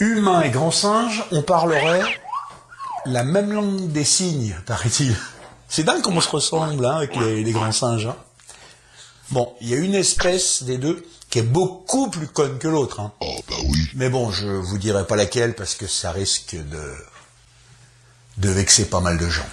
Humain et grand singe, on parlerait la même langue des signes, paraît-il. C'est dingue comment on se ressemble hein, avec les, grands singes. Hein. Bon, il y a une espèce des deux qui est beaucoup plus conne que l'autre. Oh bah oui. Mais bon, je vous dirai pas laquelle parce que ça risque de vexer pas mal de gens.